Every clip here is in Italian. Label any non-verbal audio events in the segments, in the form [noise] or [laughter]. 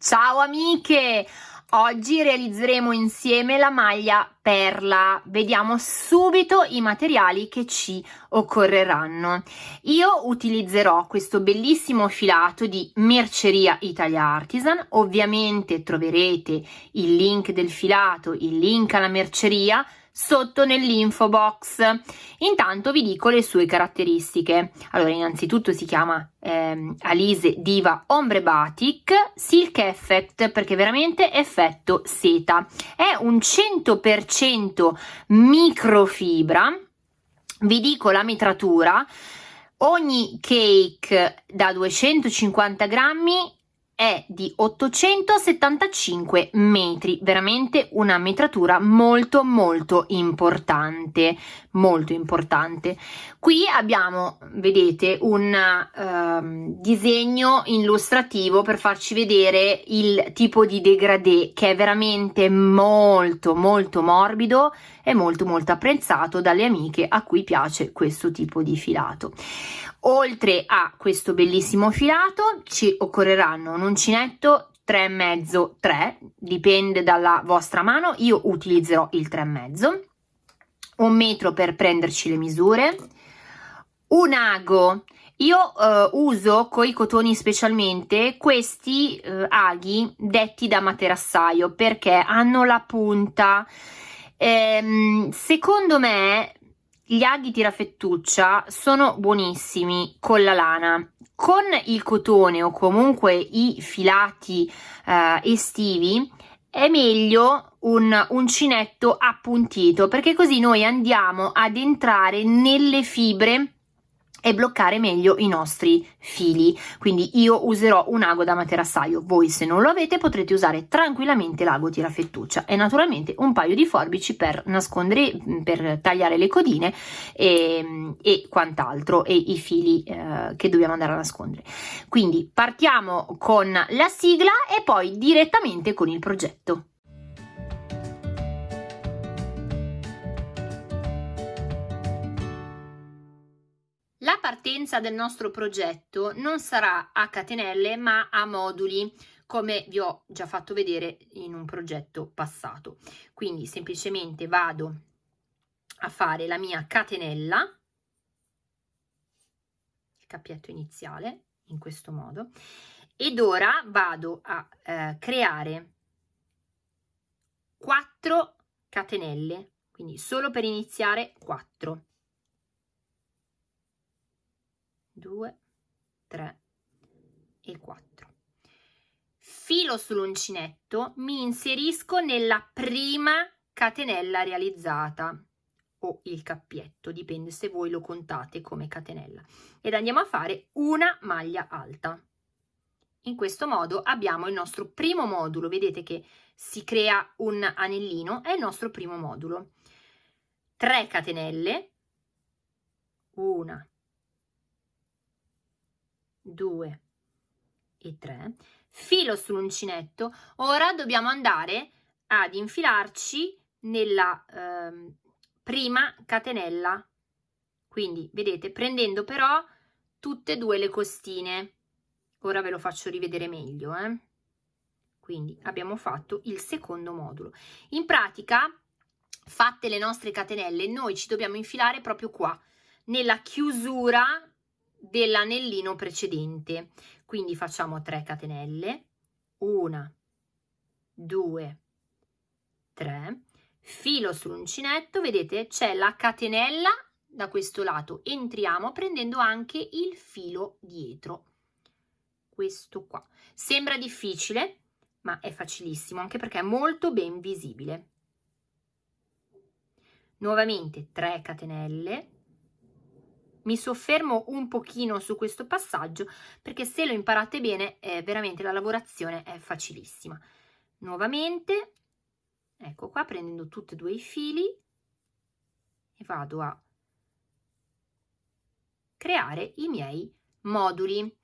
Ciao amiche! Oggi realizzeremo insieme la maglia perla. Vediamo subito i materiali che ci occorreranno. Io utilizzerò questo bellissimo filato di Merceria Italia Artisan. Ovviamente troverete il link del filato, il link alla merceria sotto nell'info box. Intanto vi dico le sue caratteristiche. Allora, innanzitutto si chiama ehm, Alise Diva Ombre Batik Silk Effect perché veramente effetto seta. È un 100% microfibra. Vi dico la mitratura. Ogni cake da 250 grammi è di 875 metri, veramente una metratura molto molto importante, molto importante. Qui abbiamo, vedete, un uh, disegno illustrativo per farci vedere il tipo di degradé che è veramente molto molto morbido e molto molto apprezzato dalle amiche a cui piace questo tipo di filato. Oltre a questo bellissimo filato ci occorreranno un uncinetto 3,5 3 dipende dalla vostra mano io utilizzerò il 3,5 un metro per prenderci le misure. Un ago. Io eh, uso coi cotoni specialmente questi eh, aghi detti da materassaio perché hanno la punta. Ehm, secondo me gli aghi tirafettuccia sono buonissimi con la lana. Con il cotone o comunque i filati eh, estivi è meglio un uncinetto appuntito perché così noi andiamo ad entrare nelle fibre e bloccare meglio i nostri fili. Quindi io userò un ago da materassaio voi se non lo avete potrete usare tranquillamente l'ago tirafettuccia e naturalmente un paio di forbici per nascondere per tagliare le codine e, e quant'altro e i fili eh, che dobbiamo andare a nascondere. Quindi partiamo con la sigla e poi direttamente con il progetto La partenza del nostro progetto non sarà a catenelle ma a moduli come vi ho già fatto vedere in un progetto passato. Quindi semplicemente vado a fare la mia catenella, il cappietto iniziale, in questo modo, ed ora vado a eh, creare 4 catenelle, quindi solo per iniziare 4. 2, 3 e 4. Filo sull'uncinetto, mi inserisco nella prima catenella realizzata o il cappietto, dipende se voi lo contate come catenella. Ed andiamo a fare una maglia alta. In questo modo abbiamo il nostro primo modulo, vedete che si crea un anellino, è il nostro primo modulo. 3 catenelle, una, 2 e 3 filo sull'uncinetto. Ora dobbiamo andare ad infilarci nella eh, prima catenella. Quindi vedete prendendo però tutte e due le costine. Ora ve lo faccio rivedere meglio eh? quindi abbiamo fatto il secondo modulo. In pratica fatte le nostre catenelle noi ci dobbiamo infilare proprio qua nella chiusura dell'anellino precedente. Quindi facciamo 3 catenelle 1 2 3 filo sull'uncinetto vedete c'è la catenella da questo lato. Entriamo prendendo anche il filo dietro. Questo qua. Sembra difficile ma è facilissimo anche perché è molto ben visibile. Nuovamente 3 catenelle mi soffermo un pochino su questo passaggio perché se lo imparate bene eh, veramente la lavorazione è facilissima. Nuovamente ecco qua prendendo tutti e due i fili e vado a creare i miei moduli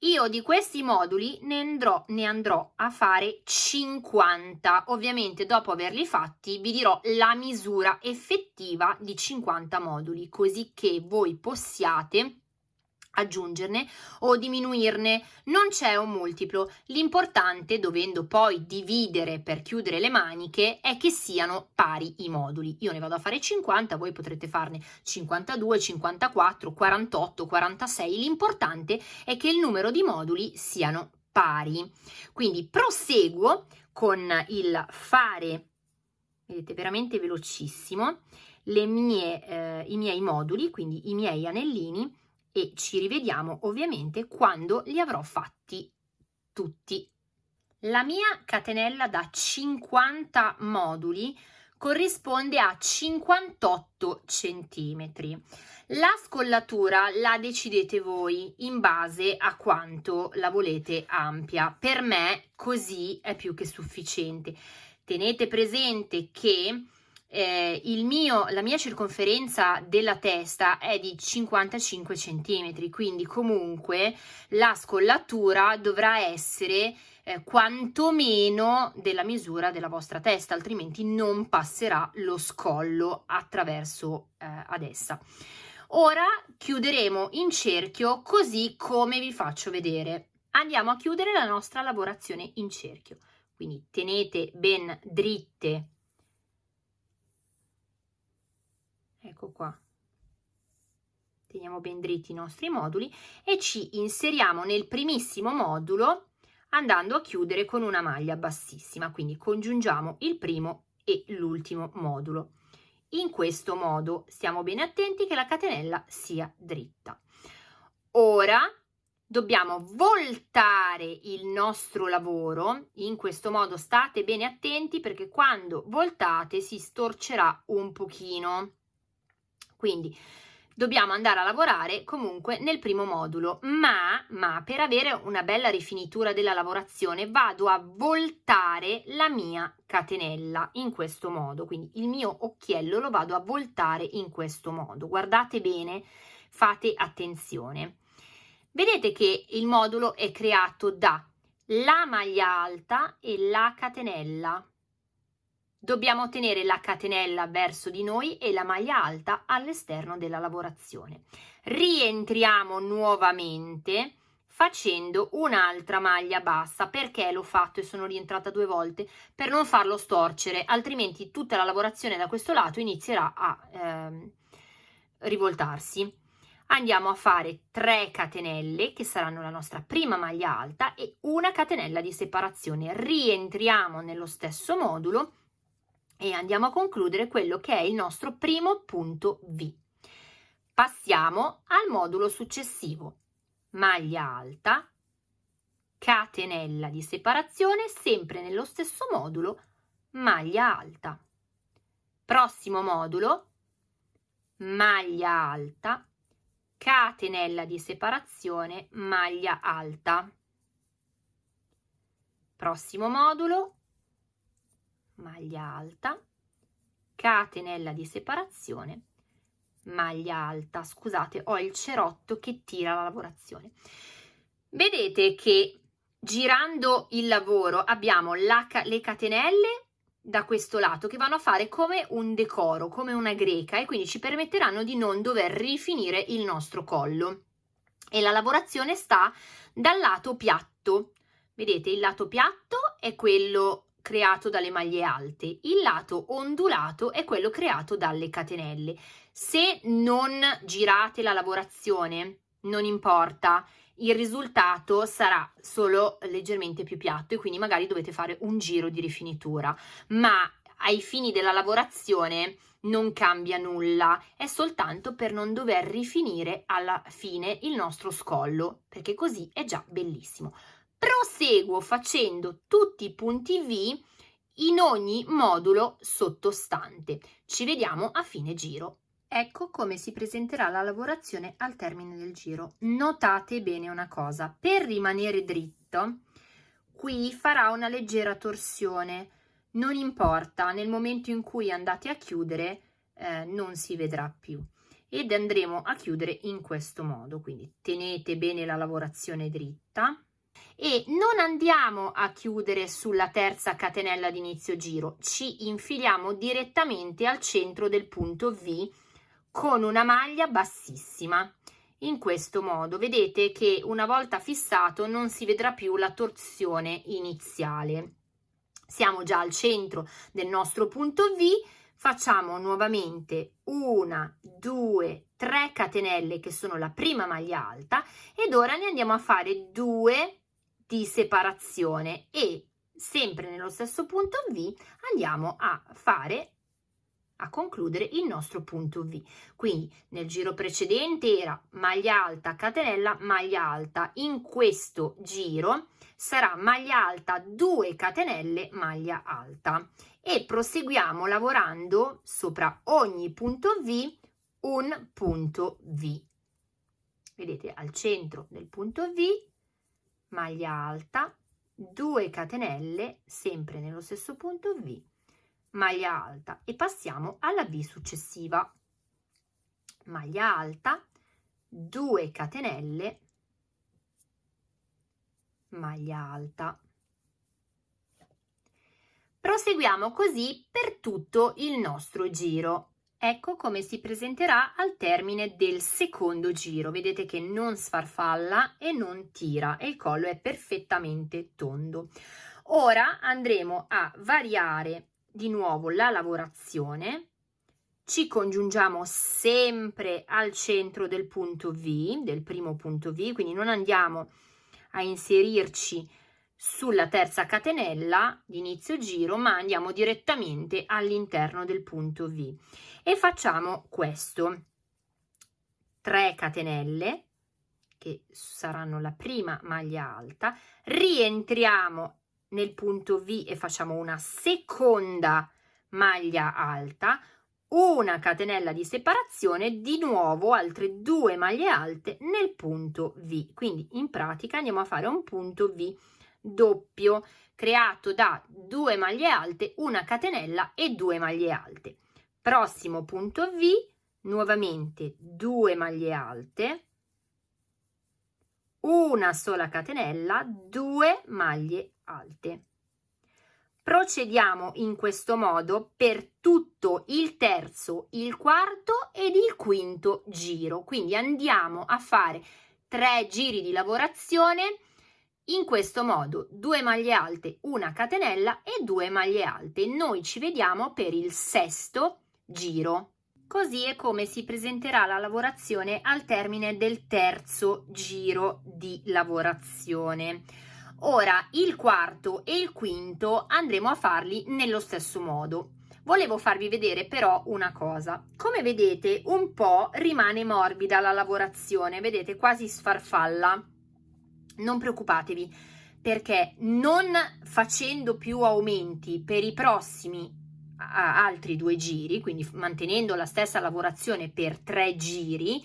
io di questi moduli ne andrò, ne andrò a fare 50 ovviamente dopo averli fatti vi dirò la misura effettiva di 50 moduli così che voi possiate aggiungerne o diminuirne, non c'è un multiplo. L'importante, dovendo poi dividere per chiudere le maniche, è che siano pari i moduli. Io ne vado a fare 50, voi potrete farne 52, 54, 48, 46. L'importante è che il numero di moduli siano pari. Quindi proseguo con il fare, vedete, veramente velocissimo, le mie, eh, i miei moduli, quindi i miei anellini, e ci rivediamo ovviamente quando li avrò fatti tutti. La mia catenella da 50 moduli corrisponde a 58 centimetri. La scollatura la decidete voi in base a quanto la volete ampia. Per me così è più che sufficiente. Tenete presente che eh, mio, la mia circonferenza della testa è di 55 cm, quindi comunque la scollatura dovrà essere eh, quantomeno della misura della vostra testa, altrimenti non passerà lo scollo attraverso eh, ad essa. Ora chiuderemo in cerchio così come vi faccio vedere. Andiamo a chiudere la nostra lavorazione in cerchio. Quindi tenete ben dritte ecco qua. Teniamo ben dritti i nostri moduli e ci inseriamo nel primissimo modulo andando a chiudere con una maglia bassissima. Quindi congiungiamo il primo e l'ultimo modulo. In questo modo stiamo bene attenti che la catenella sia dritta. Ora dobbiamo voltare il nostro lavoro. In questo modo state bene attenti perché quando voltate si storcerà un pochino quindi dobbiamo andare a lavorare comunque nel primo modulo, ma, ma per avere una bella rifinitura della lavorazione vado a voltare la mia catenella in questo modo, quindi il mio occhiello lo vado a voltare in questo modo. Guardate bene, fate attenzione. Vedete che il modulo è creato da la maglia alta e la catenella Dobbiamo tenere la catenella verso di noi e la maglia alta all'esterno della lavorazione. Rientriamo nuovamente facendo un'altra maglia bassa perché l'ho fatto e sono rientrata due volte? Per non farlo storcere altrimenti tutta la lavorazione da questo lato inizierà a eh, rivoltarsi. Andiamo a fare 3 catenelle che saranno la nostra prima maglia alta e una catenella di separazione. Rientriamo nello stesso modulo e andiamo a concludere quello che è il nostro primo punto V. Passiamo al modulo successivo. Maglia alta, catenella di separazione, sempre nello stesso modulo, maglia alta. Prossimo modulo, maglia alta, catenella di separazione, maglia alta. Prossimo modulo, maglia alta, catenella di separazione, maglia alta. Scusate, ho il cerotto che tira la lavorazione. Vedete che girando il lavoro abbiamo la, le catenelle da questo lato che vanno a fare come un decoro, come una greca e quindi ci permetteranno di non dover rifinire il nostro collo. E la lavorazione sta dal lato piatto. Vedete, il lato piatto è quello creato dalle maglie alte, il lato ondulato è quello creato dalle catenelle. Se non girate la lavorazione, non importa, il risultato sarà solo leggermente più piatto e quindi magari dovete fare un giro di rifinitura, ma ai fini della lavorazione non cambia nulla, è soltanto per non dover rifinire alla fine il nostro scollo, perché così è già bellissimo proseguo facendo tutti i punti V in ogni modulo sottostante. Ci vediamo a fine giro. Ecco come si presenterà la lavorazione al termine del giro. Notate bene una cosa, per rimanere dritto, qui farà una leggera torsione, non importa, nel momento in cui andate a chiudere eh, non si vedrà più ed andremo a chiudere in questo modo, quindi tenete bene la lavorazione dritta, e non andiamo a chiudere sulla terza catenella di inizio giro, ci infiliamo direttamente al centro del punto V con una maglia bassissima in questo modo. Vedete che una volta fissato non si vedrà più la torsione iniziale. Siamo già al centro del nostro punto V, facciamo nuovamente una, due, tre catenelle che sono la prima maglia alta ed ora ne andiamo a fare due di separazione e sempre nello stesso punto V andiamo a fare a concludere il nostro punto V. Quindi nel giro precedente era maglia alta, catenella, maglia alta. In questo giro sarà maglia alta, 2 catenelle, maglia alta. E proseguiamo lavorando sopra ogni punto V un punto V. Vedete al centro del punto V, maglia alta, 2 catenelle, sempre nello stesso punto V, maglia alta e passiamo alla V successiva. Maglia alta, 2 catenelle, maglia alta. Proseguiamo così per tutto il nostro giro. Ecco come si presenterà al termine del secondo giro. Vedete che non sfarfalla e non tira e il collo è perfettamente tondo. Ora andremo a variare di nuovo la lavorazione ci congiungiamo sempre al centro del punto V, del primo punto V, quindi non andiamo a inserirci sulla terza catenella di inizio giro, ma andiamo direttamente all'interno del punto V e facciamo questo. 3 catenelle che saranno la prima maglia alta, rientriamo nel punto V e facciamo una seconda maglia alta, una catenella di separazione, di nuovo altre due maglie alte nel punto V. Quindi in pratica andiamo a fare un punto V doppio creato da due maglie alte, una catenella e due maglie alte. Prossimo punto V, nuovamente due maglie alte, una sola catenella, due maglie alte. Procediamo in questo modo per tutto il terzo, il quarto ed il quinto giro. Quindi andiamo a fare tre giri di lavorazione in questo modo, due maglie alte, una catenella e due maglie alte. Noi ci vediamo per il sesto giro. Così è come si presenterà la lavorazione al termine del terzo giro di lavorazione. Ora il quarto e il quinto andremo a farli nello stesso modo. Volevo farvi vedere però una cosa. Come vedete un po' rimane morbida la lavorazione, vedete quasi sfarfalla. Non preoccupatevi perché non facendo più aumenti per i prossimi altri due giri, quindi mantenendo la stessa lavorazione per tre giri,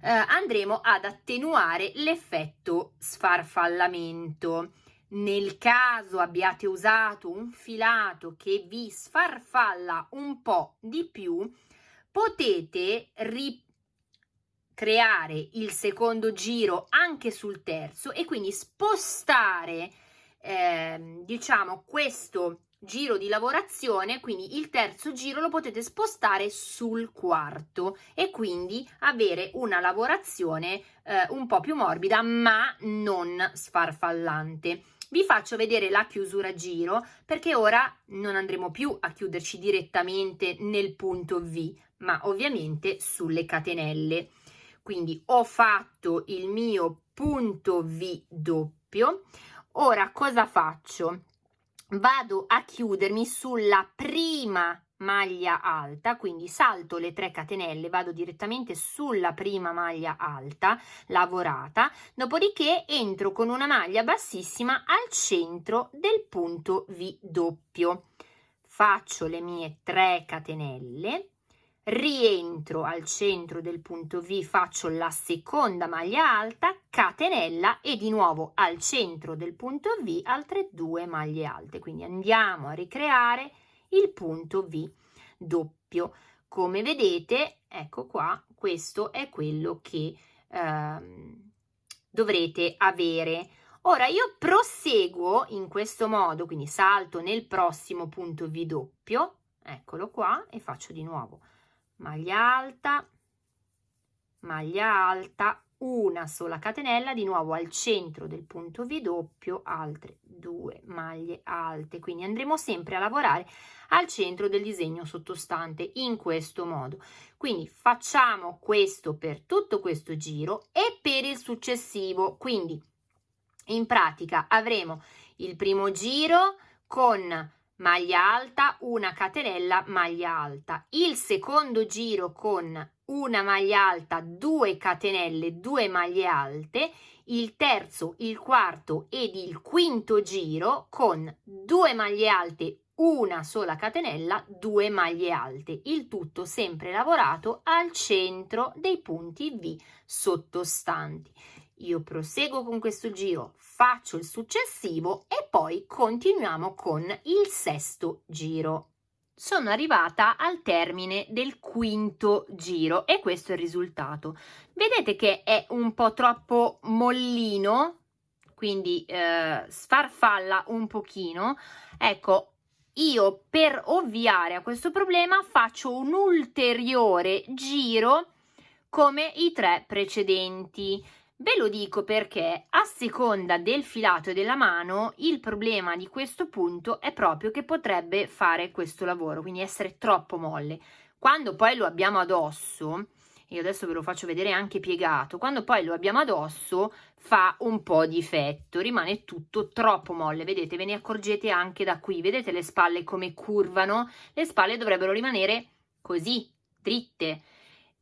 eh, andremo ad attenuare l'effetto sfarfallamento. Nel caso abbiate usato un filato che vi sfarfalla un po' di più, potete ricreare il secondo giro anche sul terzo e quindi spostare eh, diciamo questo giro di lavorazione, quindi il terzo giro lo potete spostare sul quarto e quindi avere una lavorazione eh, un po' più morbida ma non sfarfallante. Vi faccio vedere la chiusura giro perché ora non andremo più a chiuderci direttamente nel punto V ma ovviamente sulle catenelle. Quindi ho fatto il mio punto V doppio. Ora cosa faccio? vado a chiudermi sulla prima maglia alta quindi salto le 3 catenelle vado direttamente sulla prima maglia alta lavorata dopodiché entro con una maglia bassissima al centro del punto v doppio faccio le mie 3 catenelle rientro al centro del punto V, faccio la seconda maglia alta, catenella e di nuovo al centro del punto V altre due maglie alte. Quindi andiamo a ricreare il punto V doppio. Come vedete, ecco qua, questo è quello che ehm, dovrete avere. Ora io proseguo in questo modo, quindi salto nel prossimo punto V doppio, eccolo qua, e faccio di nuovo maglia alta maglia alta una sola catenella di nuovo al centro del punto V doppio altre due maglie alte. Quindi andremo sempre a lavorare al centro del disegno sottostante in questo modo. Quindi facciamo questo per tutto questo giro e per il successivo. Quindi in pratica avremo il primo giro con maglia alta una catenella maglia alta. Il secondo giro con una maglia alta, due catenelle, due maglie alte, il terzo, il quarto ed il quinto giro con due maglie alte, una sola catenella, due maglie alte, il tutto sempre lavorato al centro dei punti V sottostanti. Io proseguo con questo giro, faccio il successivo e poi continuiamo con il sesto giro sono arrivata al termine del quinto giro e questo è il risultato. Vedete che è un po' troppo mollino, quindi eh, sfarfalla un pochino. Ecco, io per ovviare a questo problema faccio un ulteriore giro come i tre precedenti. Ve lo dico perché a seconda del filato e della mano il problema di questo punto è proprio che potrebbe fare questo lavoro, quindi essere troppo molle. Quando poi lo abbiamo addosso, io adesso ve lo faccio vedere anche piegato, quando poi lo abbiamo addosso fa un po' di effetto, rimane tutto troppo molle, vedete, ve ne accorgete anche da qui, vedete le spalle come curvano? Le spalle dovrebbero rimanere così, dritte,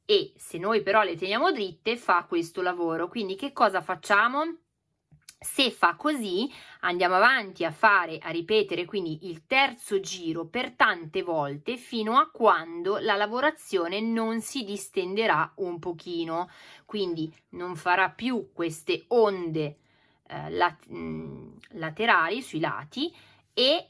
e se noi però le teniamo dritte fa questo lavoro. Quindi che cosa facciamo? Se fa così andiamo avanti a fare a ripetere quindi il terzo giro per tante volte fino a quando la lavorazione non si distenderà un pochino. Quindi non farà più queste onde eh, lat mm, laterali sui lati e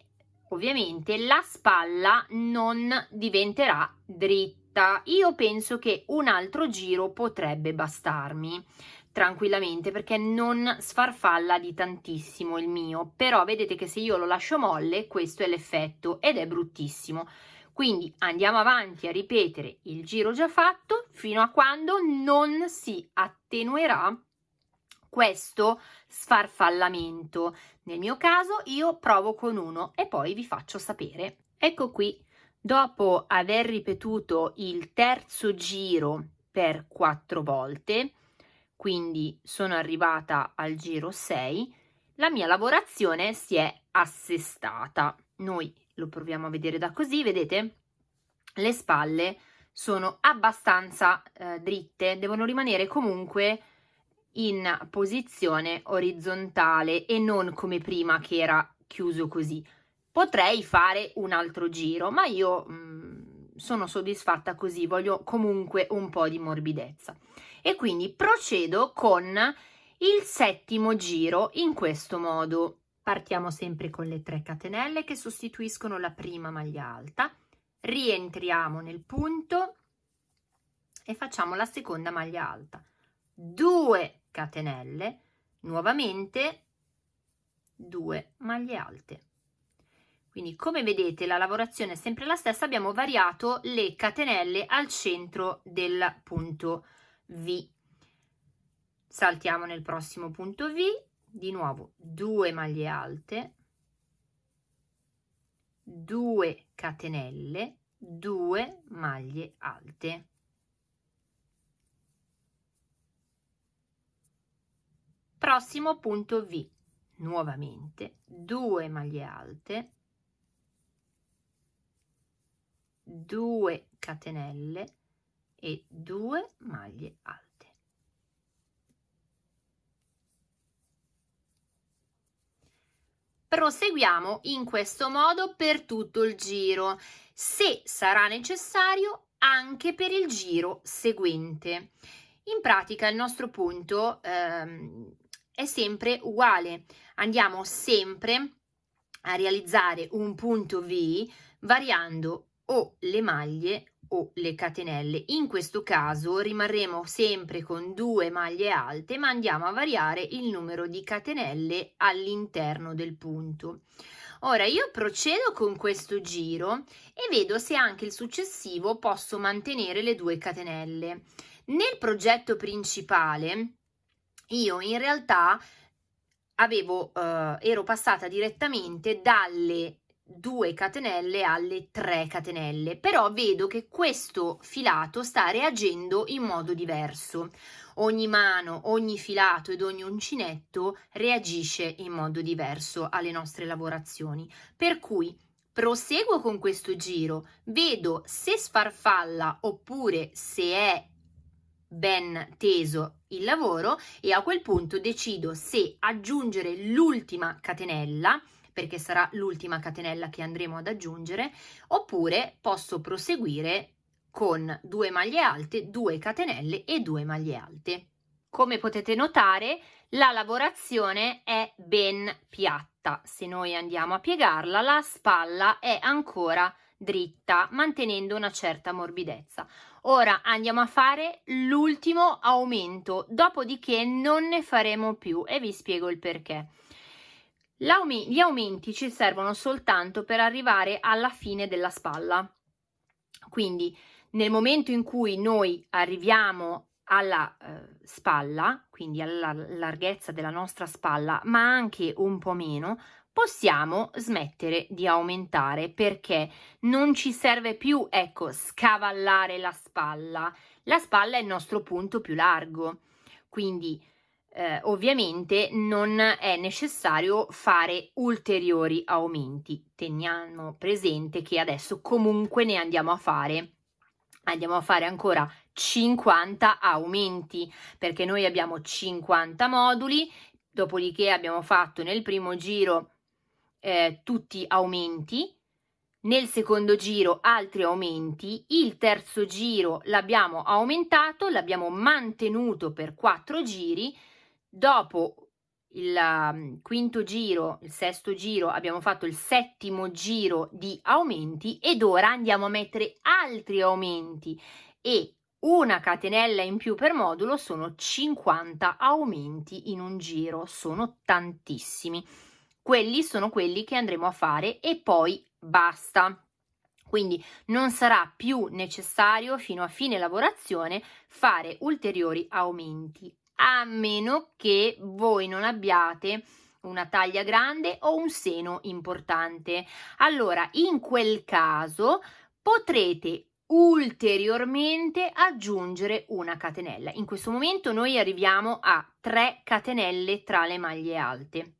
ovviamente la spalla non diventerà dritta diretta, io penso che un altro giro potrebbe bastarmi tranquillamente perché non sfarfalla di tantissimo il mio, però vedete che se io lo lascio molle questo è l'effetto ed è bruttissimo. Quindi andiamo avanti a ripetere il giro già fatto fino a quando non si attenuerà questo sfarfallamento. Nel mio caso io provo con uno e poi vi faccio sapere. Ecco qui Dopo aver ripetuto il terzo giro per quattro volte, quindi sono arrivata al giro 6, la mia lavorazione si è assestata. Noi lo proviamo a vedere da così, vedete? Le spalle sono abbastanza eh, dritte, devono rimanere comunque in posizione orizzontale e non come prima che era chiuso così potrei fare un altro giro, ma io mh, mm, sono soddisfatta così, voglio comunque un po' di morbidezza. E quindi procedo con il settimo giro in questo modo. Partiamo sempre con le 3 catenelle che sostituiscono la prima maglia alta, rientriamo nel punto e facciamo la seconda maglia alta. 2 catenelle, nuovamente 2 maglie alte. Quindi come vedete la lavorazione è sempre la stessa, abbiamo variato le catenelle al centro del punto V. Saltiamo nel prossimo punto V, di nuovo 2 maglie alte, 2 catenelle, 2 maglie alte. Prossimo punto V, nuovamente 2 maglie alte, 2 catenelle e 2 maglie alte. Proseguiamo in questo modo per tutto il giro, se sarà necessario anche per il giro seguente. In pratica il nostro punto ehm, è sempre uguale, andiamo sempre a realizzare un punto V variando o le maglie o le catenelle. In questo caso rimarremo sempre con due maglie alte ma andiamo a variare il numero di catenelle all'interno del punto. Ora io procedo con questo giro e vedo se anche il successivo posso mantenere le due catenelle. Nel progetto principale io in realtà avevo, eh, ero passata direttamente dalle 2 catenelle alle 3 catenelle però vedo che questo filato sta reagendo in modo diverso. Ogni mano ogni filato ed ogni uncinetto reagisce in modo diverso alle nostre lavorazioni. Per cui proseguo con questo giro. Vedo se sfarfalla oppure se è ben teso il lavoro e a quel punto decido se aggiungere l'ultima catenella perché sarà l'ultima catenella che andremo ad aggiungere oppure posso proseguire con due maglie alte, due catenelle e due maglie alte. Come potete notare la lavorazione è ben piatta, se noi andiamo a piegarla la spalla è ancora dritta mantenendo una certa morbidezza. Ora andiamo a fare l'ultimo aumento, dopodiché non ne faremo più e vi spiego il perché. Gli aumenti ci servono soltanto per arrivare alla fine della spalla. Quindi nel momento in cui noi arriviamo alla eh, spalla, quindi alla larghezza della nostra spalla, ma anche un po' meno, possiamo smettere di aumentare perché non ci serve più, ecco, scavallare la spalla. La spalla è il nostro punto più largo, quindi eh, ovviamente non è necessario fare ulteriori aumenti. Teniamo presente che adesso comunque ne andiamo a fare. Andiamo a fare ancora 50 aumenti perché noi abbiamo 50 moduli, dopodiché abbiamo fatto nel primo giro eh, tutti aumenti, nel secondo giro altri aumenti, il terzo giro l'abbiamo aumentato, l'abbiamo mantenuto per quattro giri, Dopo il um, quinto giro, il sesto giro, abbiamo fatto il settimo giro di aumenti ed ora andiamo a mettere altri aumenti e una catenella in più per modulo sono 50 aumenti in un giro, sono tantissimi. Quelli sono quelli che andremo a fare e poi basta. Quindi non sarà più necessario fino a fine lavorazione fare ulteriori aumenti a meno che voi non abbiate una taglia grande o un seno importante. Allora, in quel caso potrete ulteriormente aggiungere una catenella. In questo momento noi arriviamo a 3 catenelle tra le maglie alte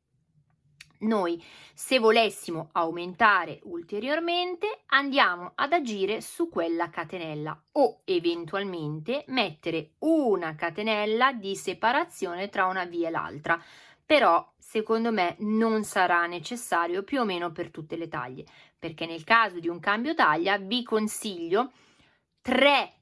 noi se volessimo aumentare ulteriormente andiamo ad agire su quella catenella o eventualmente mettere una catenella di separazione tra una via e l'altra. Però secondo me non sarà necessario più o meno per tutte le taglie. Perché nel caso di un cambio taglia vi consiglio 3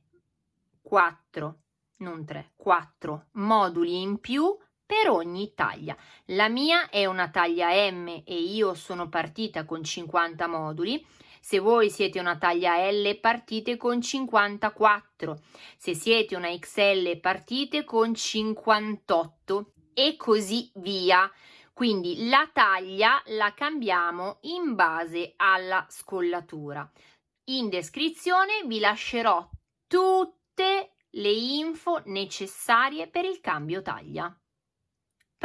4 non 3 4 moduli in più per ogni taglia. La mia è una taglia M e io sono partita con 50 moduli. Se voi siete una taglia L partite con 54, se siete una XL partite con 58 e così via. Quindi la taglia la cambiamo in base alla scollatura. In descrizione vi lascerò tutte le info necessarie per il cambio taglia.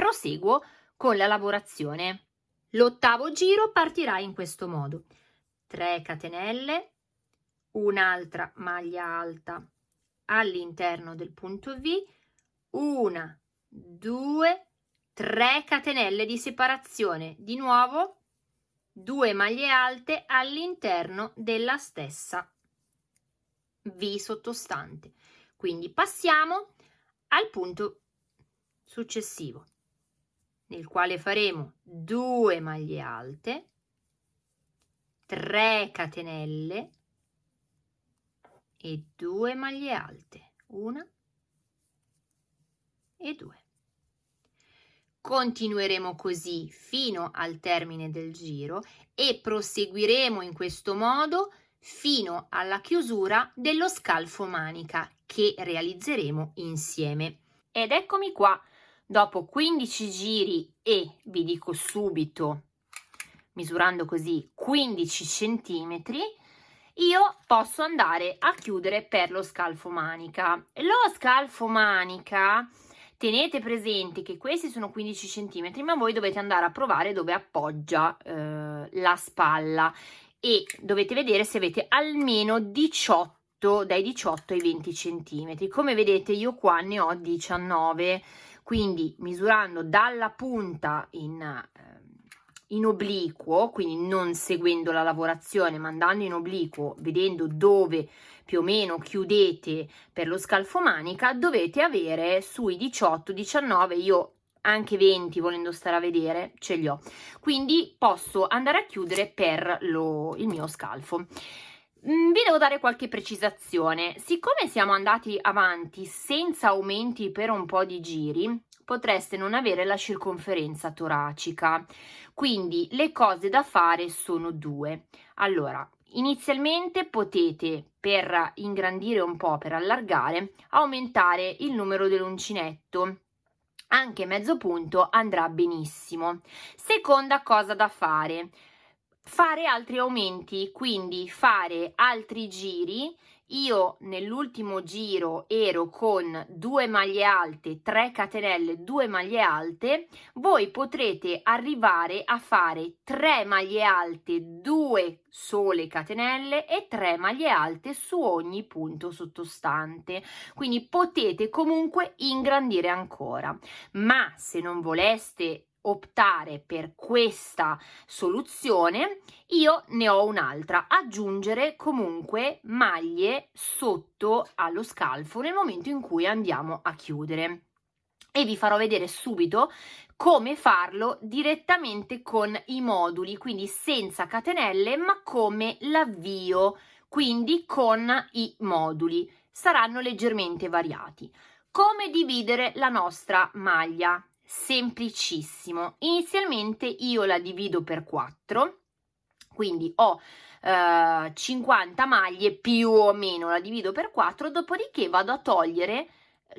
Proseguo con la lavorazione. L'ottavo giro partirà in questo modo. 3 catenelle, un'altra maglia alta all'interno del punto V, una, due, tre catenelle di separazione. Di nuovo, due maglie alte all'interno della stessa V sottostante. Quindi passiamo al punto successivo nel quale faremo 2 maglie alte, 3 catenelle e 2 maglie alte, una e due. Continueremo così fino al termine del giro e proseguiremo in questo modo fino alla chiusura dello scalfo manica che realizzeremo insieme. Ed eccomi qua dopo 15 giri e vi dico subito misurando così 15 centimetri io posso andare a chiudere per lo scalfo manica. Lo scalfo manica tenete presente che questi sono 15 cm ma voi dovete andare a provare dove appoggia eh, la spalla. E dovete vedere se avete almeno 18 dai 18 ai 20 cm come vedete io qua ne ho 19 quindi misurando dalla punta in, eh, in obliquo quindi non seguendo la lavorazione ma andando in obliquo vedendo dove più o meno chiudete per lo scalfo manica dovete avere sui 18 19 io anche 20 volendo stare a vedere ce li ho. Quindi posso andare a chiudere per lo, il mio scalfo vi devo dare qualche precisazione. Siccome siamo andati avanti senza aumenti per un po' di giri potreste non avere la circonferenza toracica. Quindi le cose da fare sono due. Allora inizialmente potete per ingrandire un po' per allargare aumentare il numero dell'uncinetto. Anche mezzo punto andrà benissimo. Seconda cosa da fare, fare altri aumenti, quindi fare altri giri. Io nell'ultimo giro ero con due maglie alte 3 catenelle 2 maglie alte. Voi potrete arrivare a fare 3 maglie alte 2 sole catenelle e 3 maglie alte su ogni punto sottostante. Quindi potete comunque ingrandire ancora. Ma se non voleste optare per questa soluzione io ne ho un'altra. Aggiungere comunque maglie sotto allo scalfo nel momento in cui andiamo a chiudere. E vi farò vedere subito come farlo direttamente con i moduli quindi senza catenelle ma come l'avvio quindi con i moduli. Saranno leggermente variati. Come dividere la nostra maglia semplicissimo. Inizialmente io la divido per 4, quindi ho eh, 50 maglie più o meno, la divido per 4, dopodiché vado a togliere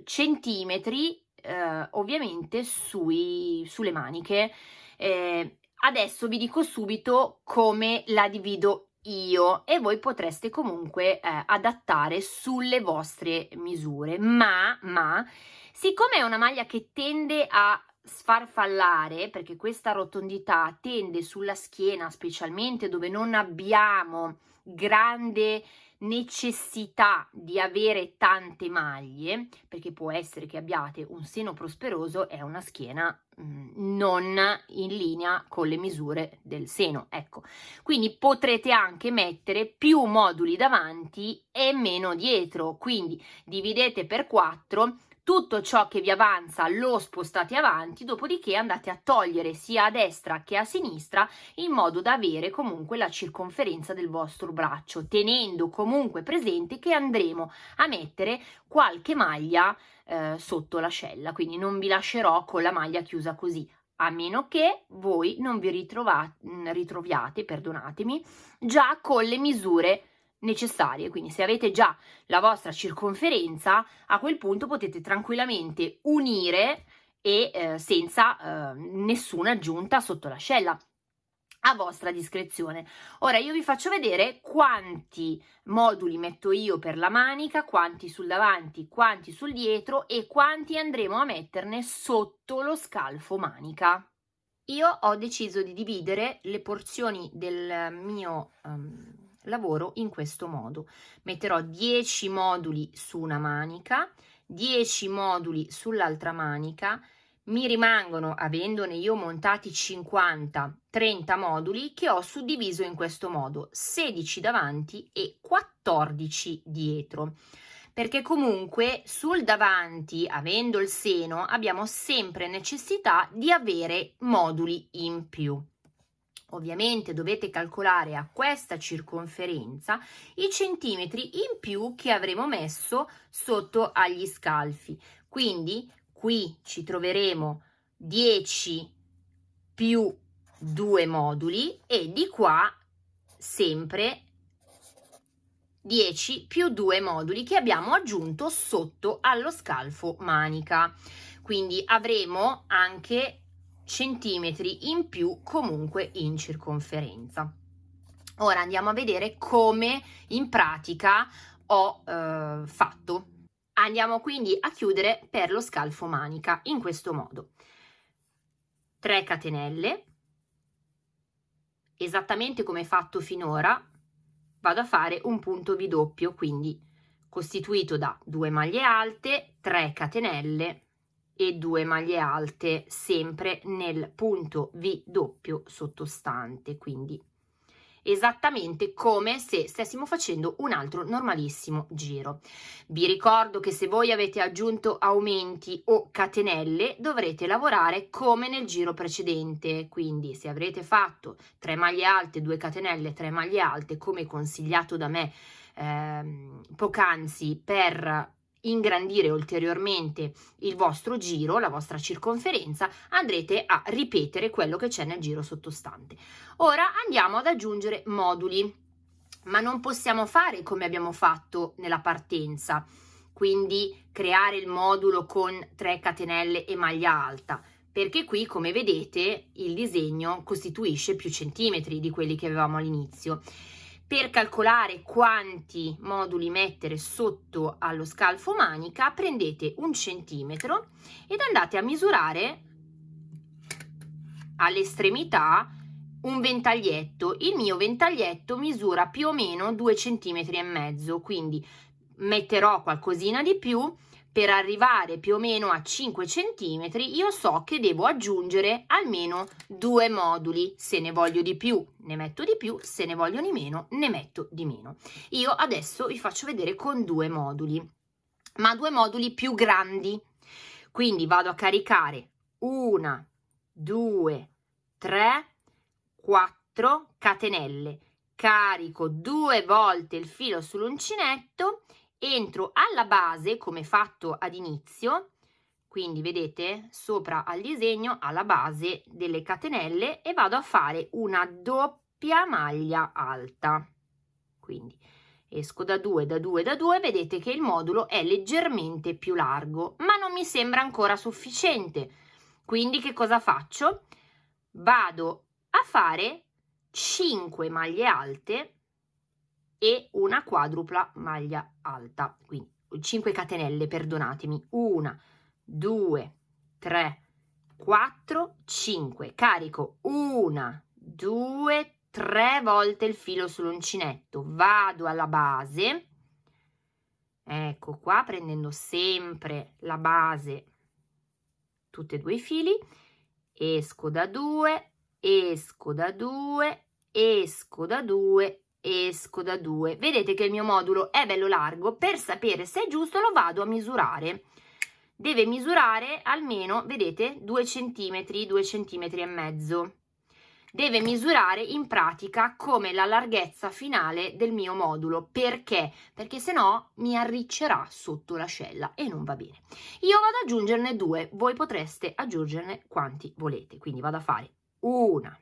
centimetri eh, ovviamente sui, sulle maniche. Eh, adesso vi dico subito come la divido io e voi potreste comunque eh, adattare sulle vostre misure ma ma Siccome è una maglia che tende a sfarfallare, perché questa rotondità tende sulla schiena, specialmente dove non abbiamo grande necessità di avere tante maglie, perché può essere che abbiate un seno prosperoso e una schiena mm, non in linea con le misure del seno, ecco. Quindi potrete anche mettere più moduli davanti e meno dietro, quindi dividete per 4 tutto ciò che vi avanza lo spostate avanti, dopodiché andate a togliere sia a destra che a sinistra in modo da avere comunque la circonferenza del vostro braccio, tenendo comunque presente che andremo a mettere qualche maglia eh, sotto l'ascella, quindi non vi lascerò con la maglia chiusa così, a meno che voi non vi ritroviate, perdonatemi, già con le misure necessarie, quindi se avete già la vostra circonferenza, a quel punto potete tranquillamente unire e eh, senza eh, nessuna aggiunta sotto l'ascella a vostra discrezione. Ora io vi faccio vedere quanti moduli metto io per la manica, quanti sul davanti, quanti sul dietro e quanti andremo a metterne sotto lo scalfo manica. Io ho deciso di dividere le porzioni del mio um, lavoro in questo modo. Metterò 10 moduli su una manica 10 moduli sull'altra manica. Mi rimangono avendone io montati 50 30 moduli che ho suddiviso in questo modo 16 davanti e 14 dietro. Perché comunque sul davanti avendo il seno abbiamo sempre necessità di avere moduli in più Ovviamente dovete calcolare a questa circonferenza i centimetri in più che avremo messo sotto agli scalfi. Quindi qui ci troveremo 10 più 2 moduli e di qua sempre 10 più 2 moduli che abbiamo aggiunto sotto allo scalfo manica. Quindi avremo anche centimetri in più comunque in circonferenza. Ora andiamo a vedere come in pratica ho eh, fatto. Andiamo quindi a chiudere per lo scalfo manica in questo modo. 3 catenelle, esattamente come fatto finora, vado a fare un punto V doppio, quindi costituito da 2 maglie alte, 3 catenelle e 2 maglie alte sempre nel punto V doppio sottostante, quindi esattamente come se stessimo facendo un altro normalissimo giro. Vi ricordo che se voi avete aggiunto aumenti o catenelle dovrete lavorare come nel giro precedente, quindi se avrete fatto 3 maglie alte, 2 catenelle, 3 maglie alte come consigliato da me ehm, poc'anzi per ingrandire ulteriormente il vostro giro, la vostra circonferenza, andrete a ripetere quello che c'è nel giro sottostante. Ora andiamo ad aggiungere moduli, ma non possiamo fare come abbiamo fatto nella partenza, quindi creare il modulo con 3 catenelle e maglia alta, perché qui come vedete il disegno costituisce più centimetri di quelli che avevamo all'inizio per calcolare quanti moduli mettere sotto allo scalfo manica prendete un centimetro ed andate a misurare all'estremità un ventaglietto. Il mio ventaglietto misura più o meno due centimetri e mezzo quindi metterò qualcosina di più per arrivare più o meno a 5 cm io so che devo aggiungere almeno due moduli. Se ne voglio di più ne metto di più. Se ne voglio di meno ne metto di meno. Io adesso vi faccio vedere con due moduli ma due moduli più grandi. Quindi vado a caricare una due tre quattro catenelle. Carico due volte il filo sull'uncinetto entro alla base come fatto ad inizio quindi vedete sopra al disegno alla base delle catenelle e vado a fare una doppia maglia alta. Quindi esco da 2 da 2 da 2 vedete che il modulo è leggermente più largo ma non mi sembra ancora sufficiente. Quindi che cosa faccio? Vado a fare 5 maglie alte e una quadrupla maglia alta. Quindi 5 catenelle perdonatemi. 1 2 3 4 5 carico. 1 2 3 volte il filo sull'uncinetto. Vado alla base. Ecco qua prendendo sempre la base tutti e due i fili. Esco da 2 esco da 2 esco da 2 esco da 2 vedete che il mio modulo è bello largo. Per sapere se è giusto lo vado a misurare. Deve misurare almeno vedete 2 centimetri 2 centimetri e mezzo. Deve misurare in pratica come la larghezza finale del mio modulo. Perché? Perché se no mi arriccerà sotto l'ascella e non va bene. Io vado ad aggiungerne due. Voi potreste aggiungerne quanti volete. Quindi vado a fare una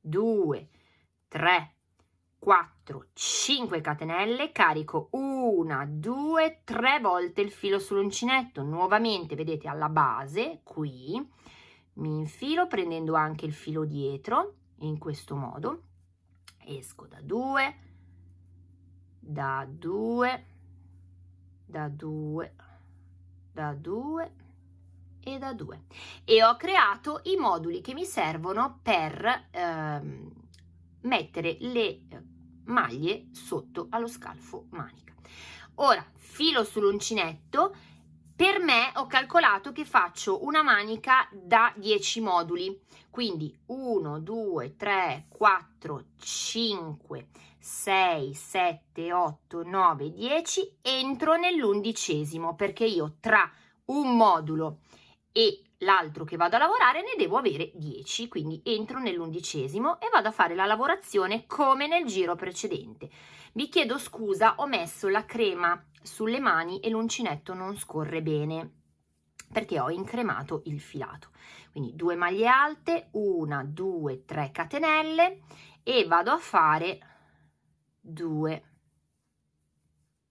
due tre 4 5 catenelle carico una due tre volte il filo sull'uncinetto. Nuovamente vedete alla base qui. Mi infilo prendendo anche il filo dietro in questo modo. Esco da 2 da 2 da 2 da 2 e da 2 e ho creato i moduli che mi servono per ehm, mettere le maglie sotto allo scalfo manica. Ora filo sull'uncinetto. Per me ho calcolato che faccio una manica da 10 moduli. Quindi 1 2 3 4 5 6 7 8 9 10 entro nell'undicesimo perché io tra un modulo e l'altro che vado a lavorare ne devo avere 10, quindi entro nell'undicesimo e vado a fare la lavorazione come nel giro precedente. Vi chiedo scusa, ho messo la crema sulle mani e l'uncinetto non scorre bene perché ho incremato il filato. Quindi due maglie alte, una, due, tre catenelle e vado a fare due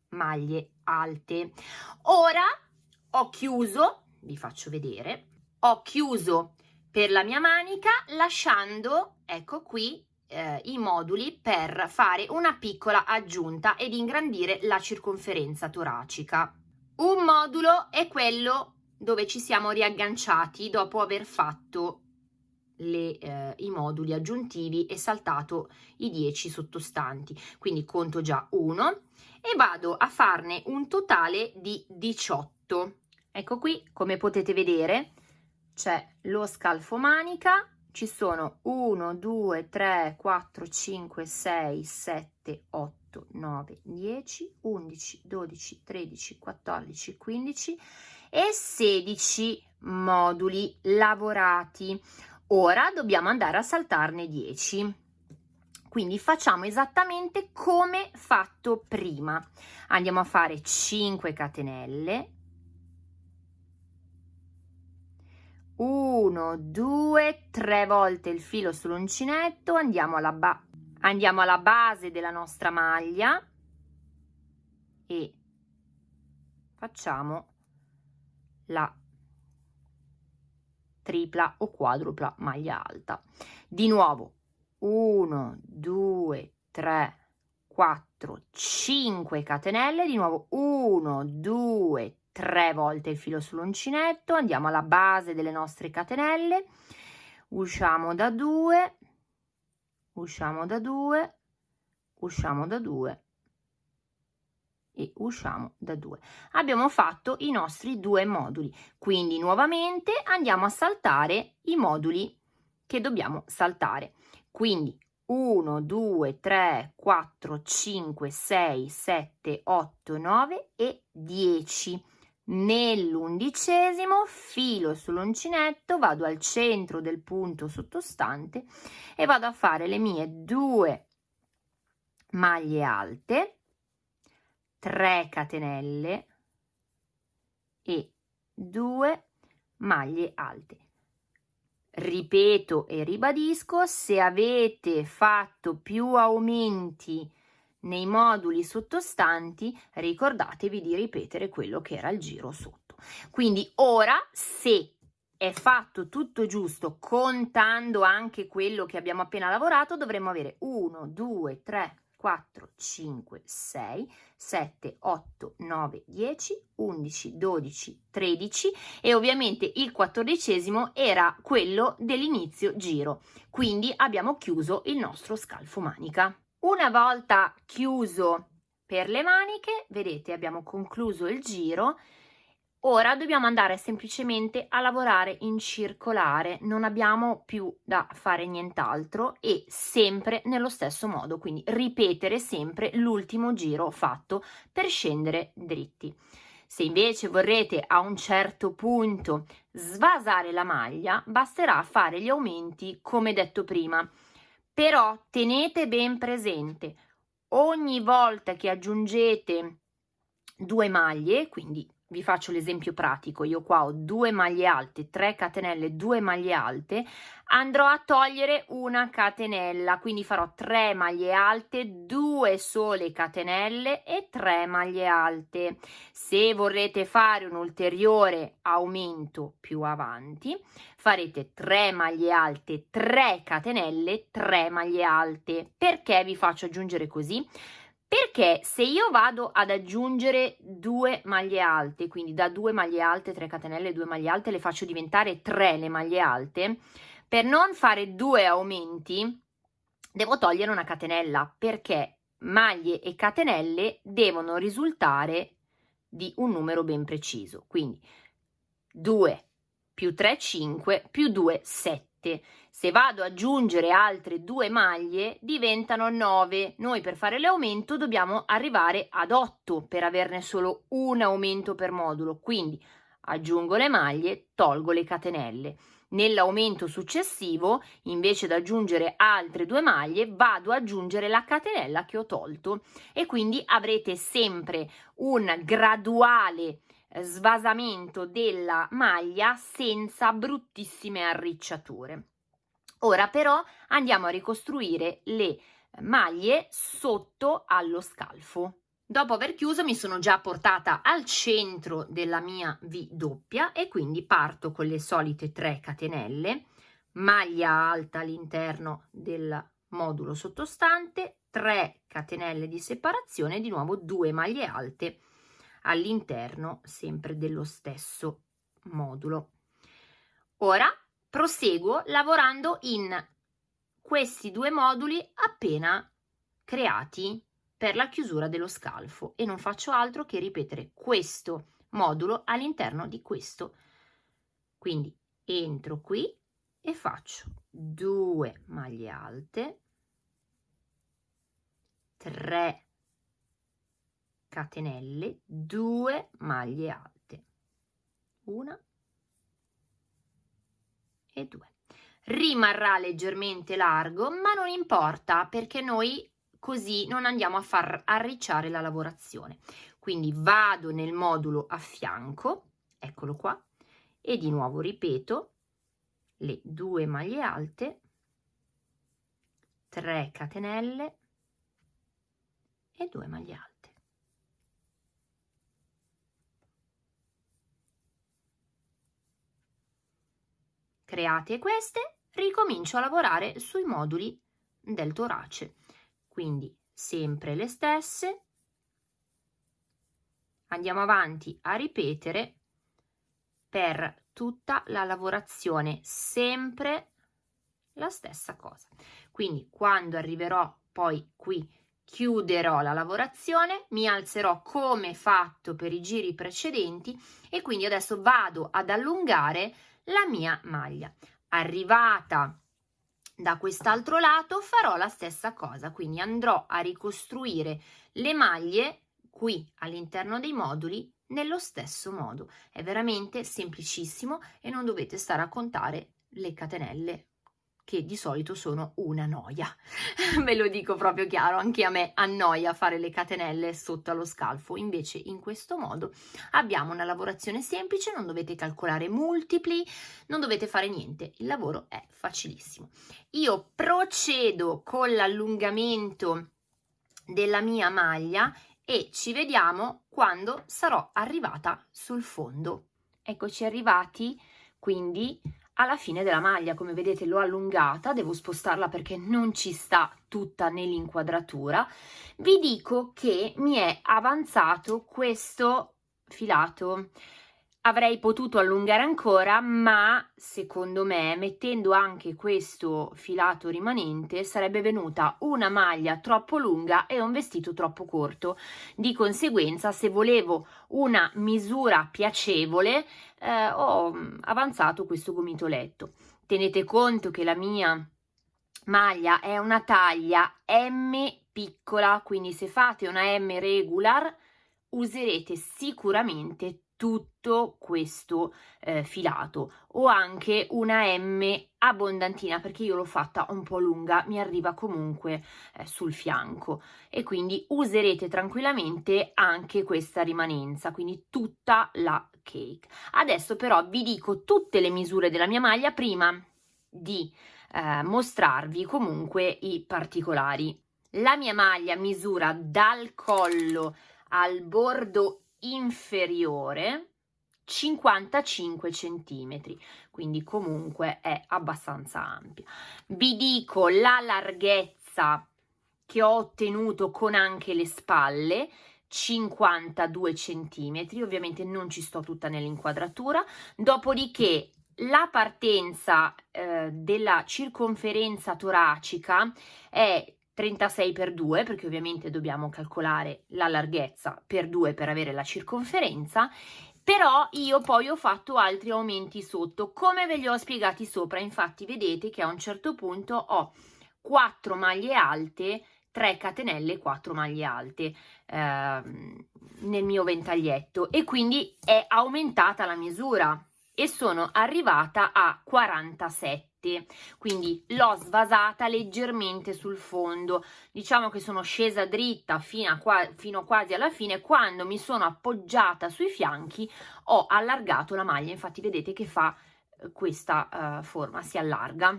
maglie alte. Ora ho chiuso vi faccio vedere ho chiuso per la mia manica lasciando ecco qui eh, i moduli per fare una piccola aggiunta ed ingrandire la circonferenza toracica. Un modulo è quello dove ci siamo riagganciati dopo aver fatto le, eh, i moduli aggiuntivi e saltato i 10 sottostanti. Quindi conto già 1 e vado a farne un totale di 18. Ecco qui, come potete vedere, c'è lo scalfo manica, ci sono 1, 2, 3, 4, 5, 6, 7, 8, 9, 10, 11, 12, 13, 14, 15 e 16 moduli lavorati. Ora dobbiamo andare a saltarne 10. Quindi facciamo esattamente come fatto prima. Andiamo a fare 5 catenelle. 1, 2, 3 volte il filo sull'uncinetto, andiamo alla, andiamo alla base della nostra maglia e facciamo la tripla o quadrupla maglia alta. Di nuovo 1, 2, 3, 4, 5 catenelle, di nuovo 1, 2, 3 volte il filo sull'uncinetto, andiamo alla base delle nostre catenelle, usciamo da 2, usciamo da 2, usciamo da 2 e usciamo da 2. Abbiamo fatto i nostri due moduli, quindi nuovamente andiamo a saltare i moduli che dobbiamo saltare. Quindi 1, 2, 3, 4, 5, 6, 7, 8, 9 e 10. Nell'undicesimo filo sull'uncinetto, vado al centro del punto sottostante e vado a fare le mie due maglie alte, 3 catenelle e 2 maglie alte. Ripeto e ribadisco, se avete fatto più aumenti nei moduli sottostanti, ricordatevi di ripetere quello che era il giro sotto. Quindi ora, se è fatto tutto giusto, contando anche quello che abbiamo appena lavorato, dovremmo avere 1, 2, 3, 4, 5, 6, 7, 8, 9, 10, 11, 12, 13 e ovviamente il quattordicesimo era quello dell'inizio giro, quindi abbiamo chiuso il nostro scalfo manica. Una volta chiuso per le maniche, vedete abbiamo concluso il giro Ora dobbiamo andare semplicemente a lavorare in circolare, non abbiamo più da fare nient'altro e sempre nello stesso modo, quindi ripetere sempre l'ultimo giro fatto per scendere dritti. Se invece vorrete a un certo punto svasare la maglia, basterà fare gli aumenti come detto prima. Però tenete ben presente, ogni volta che aggiungete due maglie, quindi vi faccio l'esempio pratico, io qua ho due maglie alte, 3 catenelle, 2 maglie alte, andrò a togliere una catenella, quindi farò 3 maglie alte, 2 sole catenelle e 3 maglie alte. Se vorrete fare un ulteriore aumento più avanti, farete 3 maglie alte, 3 catenelle, 3 maglie alte. Perché vi faccio aggiungere così? Perché se io vado ad aggiungere due maglie alte, quindi da due maglie alte, 3 catenelle, due maglie alte, le faccio diventare 3 le maglie alte, per non fare due aumenti devo togliere una catenella perché maglie e catenelle devono risultare di un numero ben preciso, quindi 2 più 3, 5, più 2, 7. Se vado ad aggiungere altre due maglie diventano 9. Noi per fare l'aumento dobbiamo arrivare ad 8 per averne solo un aumento per modulo. Quindi aggiungo le maglie, tolgo le catenelle. Nell'aumento successivo, invece di aggiungere altre due maglie, vado ad aggiungere la catenella che ho tolto e quindi avrete sempre un graduale svasamento della maglia senza bruttissime arricciature. Ora però andiamo a ricostruire le maglie sotto allo scalfo. Dopo aver chiuso mi sono già portata al centro della mia V doppia e quindi parto con le solite 3 catenelle, maglia alta all'interno della modulo sottostante 3 catenelle di separazione di nuovo 2 maglie alte all'interno sempre dello stesso modulo. Ora proseguo lavorando in questi due moduli appena creati per la chiusura dello scalfo e non faccio altro che ripetere questo modulo all'interno di questo. Quindi entro qui e faccio 2 maglie alte 3 catenelle 2 maglie alte. Una e 2 rimarrà leggermente largo ma non importa perché noi così non andiamo a far arricciare la lavorazione. Quindi vado nel modulo a fianco eccolo qua e di nuovo ripeto le due maglie alte 3 catenelle e 2 maglie alte create queste ricomincio a lavorare sui moduli del torace. Quindi sempre le stesse. Andiamo avanti a ripetere per tutta la lavorazione sempre la stessa cosa. Quindi quando arriverò poi qui chiuderò la lavorazione mi alzerò come fatto per i giri precedenti e quindi adesso vado ad allungare la mia maglia arrivata da quest'altro lato farò la stessa cosa quindi andrò a ricostruire le maglie qui all'interno dei moduli nello stesso modo. È veramente semplicissimo e non dovete stare a contare le catenelle che di solito sono una noia. [laughs] Ve lo dico proprio chiaro, anche a me annoia fare le catenelle sotto allo scalfo, invece in questo modo abbiamo una lavorazione semplice, non dovete calcolare multipli, non dovete fare niente, il lavoro è facilissimo. Io procedo con l'allungamento della mia maglia e ci vediamo quando sarò arrivata sul fondo. Eccoci arrivati quindi alla fine della maglia, come vedete l'ho allungata, devo spostarla perché non ci sta tutta nell'inquadratura. Vi dico che mi è avanzato questo filato avrei potuto allungare ancora ma secondo me mettendo anche questo filato rimanente sarebbe venuta una maglia troppo lunga e un vestito troppo corto. Di conseguenza se volevo una misura piacevole eh, ho avanzato questo gomitoletto tenete conto che la mia maglia è una taglia M piccola quindi se fate una M regular userete sicuramente tutto questo eh, filato. O anche una M abbondantina perché io l'ho fatta un po' lunga mi arriva comunque eh, sul fianco. E quindi userete tranquillamente anche questa rimanenza quindi tutta la cake. Adesso però vi dico tutte le misure della mia maglia prima di eh, mostrarvi comunque i particolari. La mia maglia misura dal collo al bordo inferiore 55 centimetri quindi comunque è abbastanza ampia. Vi dico la larghezza che ho ottenuto con anche le spalle 52 centimetri ovviamente non ci sto tutta nell'inquadratura. Dopodiché la partenza eh, della circonferenza toracica è 36 per 2 perché ovviamente dobbiamo calcolare la larghezza per 2 per avere la circonferenza però io poi ho fatto altri aumenti sotto. Come ve li ho spiegati sopra infatti vedete che a un certo punto ho 4 maglie alte 3 catenelle 4 maglie alte eh, nel mio ventaglietto e quindi è aumentata la misura e sono arrivata a 47 quindi l'ho svasata leggermente sul fondo. Diciamo che sono scesa dritta fino, a qua, fino quasi alla fine. Quando mi sono appoggiata sui fianchi ho allargato la maglia. Infatti vedete che fa eh, questa uh, forma si allarga.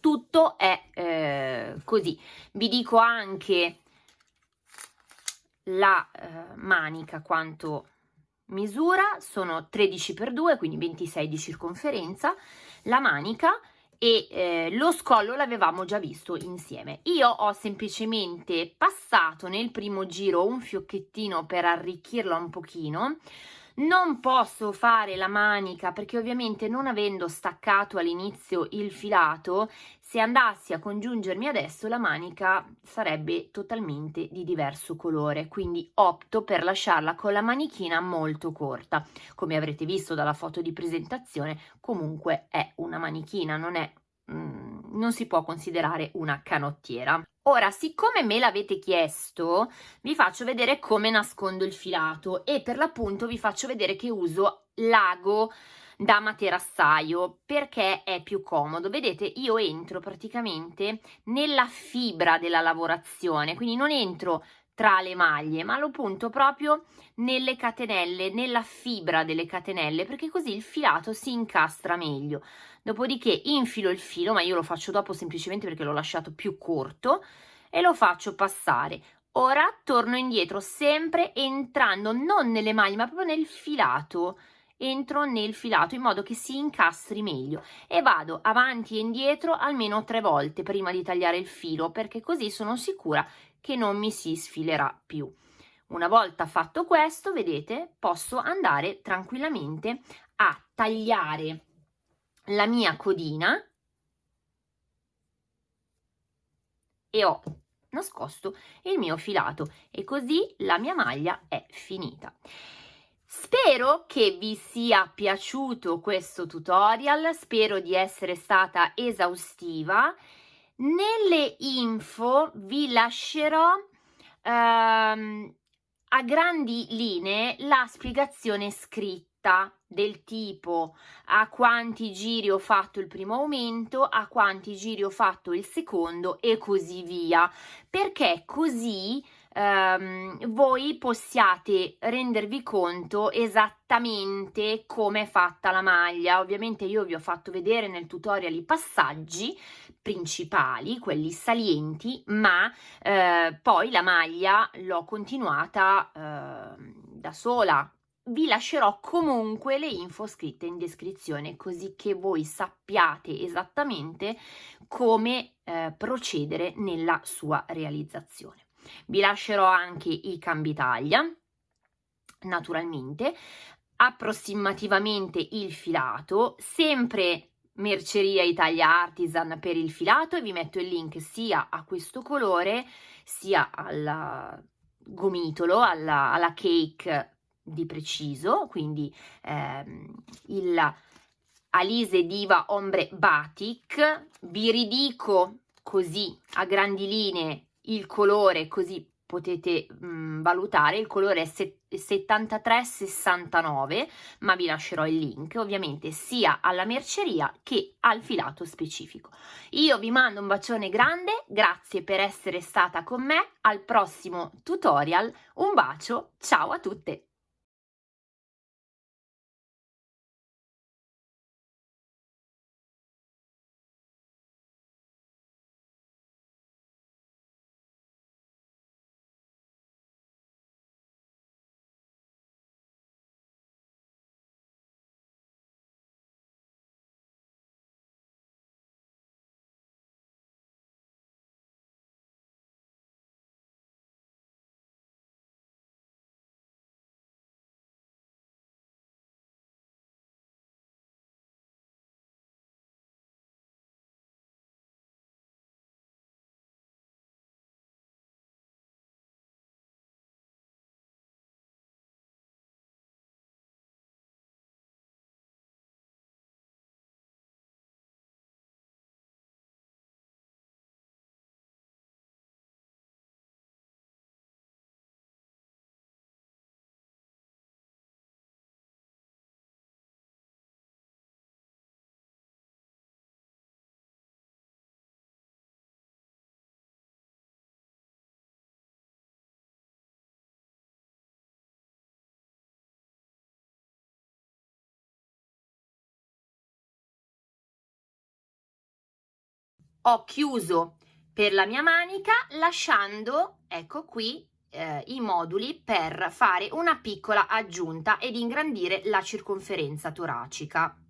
Tutto è eh, così. Vi dico anche la eh, manica quanto misura. Sono 13 per 2 quindi 26 di circonferenza la manica e eh, lo scollo l'avevamo già visto insieme. Io ho semplicemente passato nel primo giro un fiocchettino per arricchirla un pochino, non posso fare la manica perché ovviamente non avendo staccato all'inizio il filato, se andassi a congiungermi adesso la manica sarebbe totalmente di diverso colore, quindi opto per lasciarla con la manichina molto corta. Come avrete visto dalla foto di presentazione, comunque è una manichina, non è mm, non si può considerare una canottiera. Ora, siccome me l'avete chiesto, vi faccio vedere come nascondo il filato e per l'appunto vi faccio vedere che uso l'ago da materassaio perché è più comodo. Vedete, io entro praticamente nella fibra della lavorazione, quindi non entro tra le maglie, ma lo punto proprio nelle catenelle, nella fibra delle catenelle, perché così il filato si incastra meglio. Dopodiché infilo il filo, ma io lo faccio dopo semplicemente perché l'ho lasciato più corto, e lo faccio passare. Ora torno indietro, sempre entrando non nelle maglie, ma proprio nel filato. Entro nel filato in modo che si incastri meglio e vado avanti e indietro almeno tre volte prima di tagliare il filo perché così sono sicura che non mi si sfilerà più. Una volta fatto questo, vedete, posso andare tranquillamente a tagliare la mia codina e ho nascosto il mio filato e così la mia maglia è finita. Spero che vi sia piaciuto questo tutorial, spero di essere stata esaustiva. Nelle info vi lascerò ehm, a grandi linee la spiegazione scritta del tipo a quanti giri ho fatto il primo aumento, a quanti giri ho fatto il secondo e così via, perché così ehm, voi possiate rendervi conto esattamente come è fatta la maglia. Ovviamente io vi ho fatto vedere nel tutorial i passaggi principali, quelli salienti, ma eh, poi la maglia l'ho continuata eh, da sola vi lascerò comunque le info scritte in descrizione così che voi sappiate esattamente come eh, procedere nella sua realizzazione. Vi lascerò anche i cambi taglia, naturalmente, approssimativamente il filato, sempre Merceria Italia Artisan per il filato e vi metto il link sia a questo colore sia al gomitolo, alla, alla cake di preciso, quindi ehm, il Alise Diva Ombre Batik, vi ridico così a grandi linee il colore così potete mh, valutare, il colore è 7369, ma vi lascerò il link ovviamente sia alla merceria che al filato specifico. Io vi mando un bacione grande, grazie per essere stata con me, al prossimo tutorial, un bacio, ciao a tutte! Ho chiuso per la mia manica lasciando, ecco qui, eh, i moduli per fare una piccola aggiunta ed ingrandire la circonferenza toracica.